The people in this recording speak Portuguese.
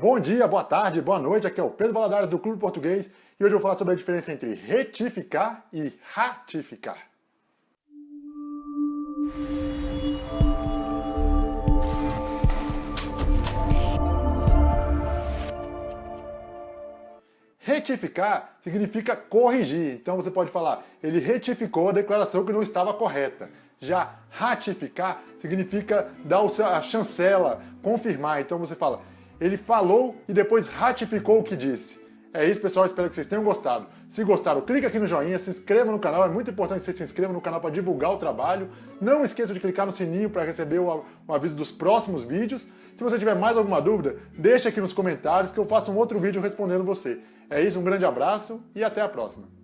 Bom dia, boa tarde, boa noite, aqui é o Pedro Valadares do Clube Português e hoje eu vou falar sobre a diferença entre retificar e ratificar. Retificar significa corrigir, então você pode falar, ele retificou a declaração que não estava correta. Já ratificar significa dar a chancela, confirmar, então você fala, ele falou e depois ratificou o que disse. É isso, pessoal. Espero que vocês tenham gostado. Se gostaram, clica aqui no joinha, se inscreva no canal. É muito importante que você se inscreva no canal para divulgar o trabalho. Não esqueça de clicar no sininho para receber o, o, aviso dos próximos vídeos. Se você tiver mais alguma dúvida, deixa aqui nos comentários que eu faço um outro vídeo respondendo você. É isso, um grande abraço e até a próxima.